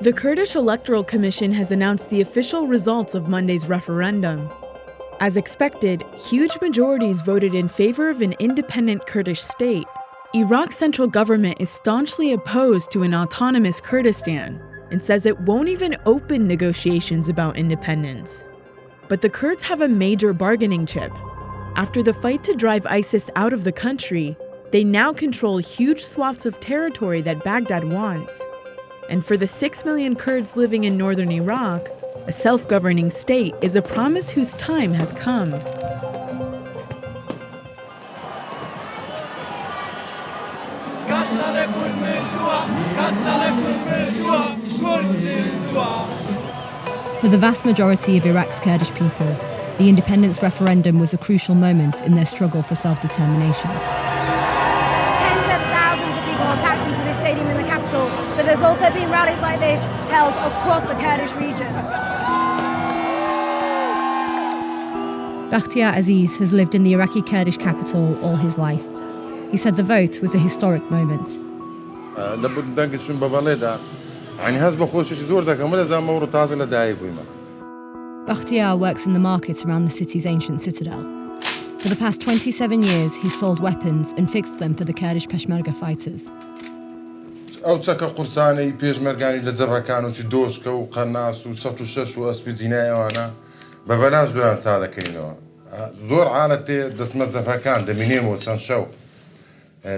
The Kurdish Electoral Commission has announced the official results of Monday's referendum. As expected, huge majorities voted in favor of an independent Kurdish state. Iraq's central government is staunchly opposed to an autonomous Kurdistan and says it won't even open negotiations about independence. But the Kurds have a major bargaining chip. After the fight to drive ISIS out of the country, they now control huge swaths of territory that Baghdad wants. And for the 6 million Kurds living in northern Iraq, a self governing state is a promise whose time has come. For the vast majority of Iraq's Kurdish people, the independence referendum was a crucial moment in their struggle for self determination. There's also been rallies like this held across the Kurdish region. Bakhtiar Aziz has lived in the Iraqi Kurdish capital all his life. He said the vote was a historic moment. Bakhtiar works in the market around the city's ancient citadel. For the past 27 years, he's sold weapons and fixed them for the Kurdish Peshmerga fighters. ئەو چەکە قورسانەی پێشمەرگانی لە جەبەکان و چی دۆشکە و قەناس و سە و شەش و ئەسپی زینایەوانە بە بەلاش دویان چا دەکەینەوە زۆر عاالە تێ دەستمە جەفەکان دەمینێمەوە چەند شەو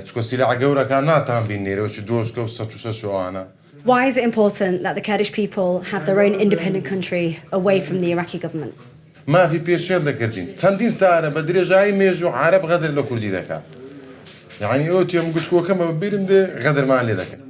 چکۆسیلا گەورەکان ناتان بینێرەوەی دۆشکە و سە و شەش وانە Why is it important that the Kurdish people have their own independent country away from the Iraqi government? مافی پێشێر دەکردین چەندین سارە بە درێژایی مێژ و عرب غەدر لە کوردی دەکات یعنی ئەو تێم گوشکۆکەمە ببیرم دێ غەدرمان لێ دەکەن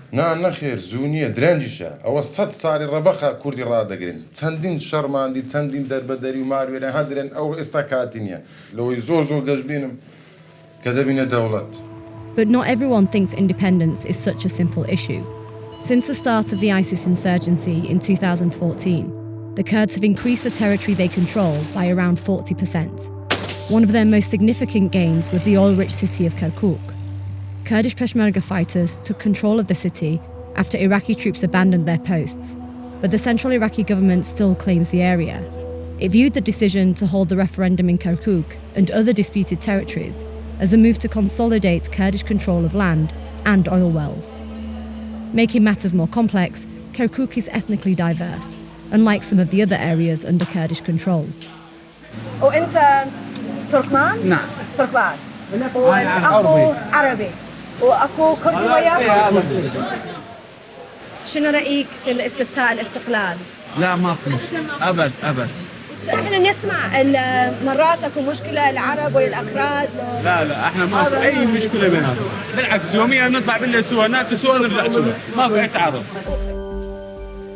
نا نەخێر زوو نییە درەنجیشە ئەوە سەد ساری ڕەبەخە کوردی ڕدەگرن چەندین شەرماندی چەندین دەربەدەری و ماروێرە هەدرێن ئەو ئێستا کاتی نییە لەوەی زۆر زۆر گەشت بینم کە دەبینە دەوڵەت. But not everyone thinks independence is such a simple issue. Since the start of the ISIS insurgency in 2014, the Kurds have increased the territory they control by around 40%. One of their most significant gains was the oil rich city of Kirkuk. Kurdish Peshmerga fighters took control of the city after Iraqi troops abandoned their posts, but the central Iraqi government still claims the area. It viewed the decision to hold the referendum in Kirkuk and other disputed territories as a move to consolidate Kurdish control of land and oil wells. Making matters more complex, Kirkuk is ethnically diverse, unlike some of the other areas under Kurdish control. وانت تركمان؟ نعم تركمان أنا واخو عربي واخو كردي وياك. شنو رأيك في الاستفتاء الاستقلال؟ لا ما في أبد أبد. إحنا نسمع مرات أكو مشكلة العرب والأكراد. لا لا إحنا ما في أي مشكلة بيناتنا بالعكس يوميا نطلع بالله سوا ناكل سوا نرجع سوا. ما في أي تعارض.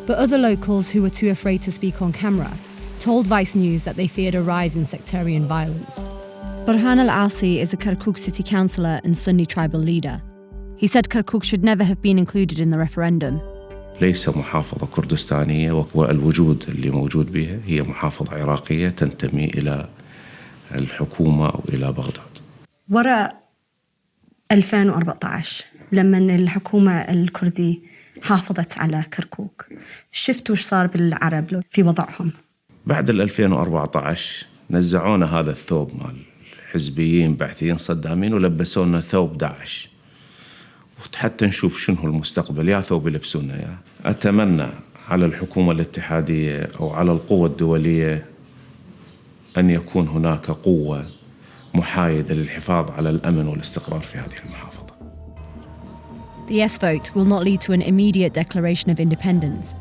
But other locals who were too afraid to speak on camera told Vice News that they feared a rise in sectarian violence. Burhan Al Asi is a Kirkuk city councillor and Sunni tribal leader. He said Kirkuk should never have been included in the referendum. ليس محافظة كردستانية والوجود اللي موجود بها هي محافظة عراقية تنتمي إلى الحكومة أو إلى بغداد وراء 2014 لما الحكومة الكردي حافظت على كركوك شفتوا إيش صار بالعرب في وضعهم بعد ال 2014 نزعونا هذا الثوب مال حزبيين بعثيين صدامين ولبسونا ثوب داعش حتى نشوف شنو المستقبل يا ثوب يلبسونا يا أتمنى على الحكومة الاتحادية أو على القوى الدولية أن يكون هناك قوة محايدة للحفاظ على الأمن والاستقرار في هذه المحافظة The yes vote will not lead to an immediate declaration of independence.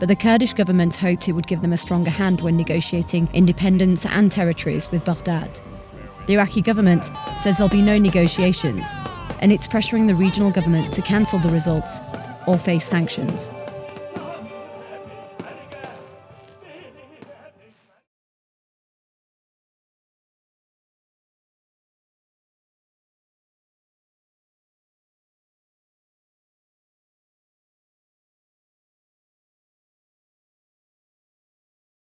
But the Kurdish government hoped it would give them a stronger hand when negotiating independence and territories with Baghdad. The Iraqi government says there'll be no negotiations, and it's pressuring the regional government to cancel the results or face sanctions.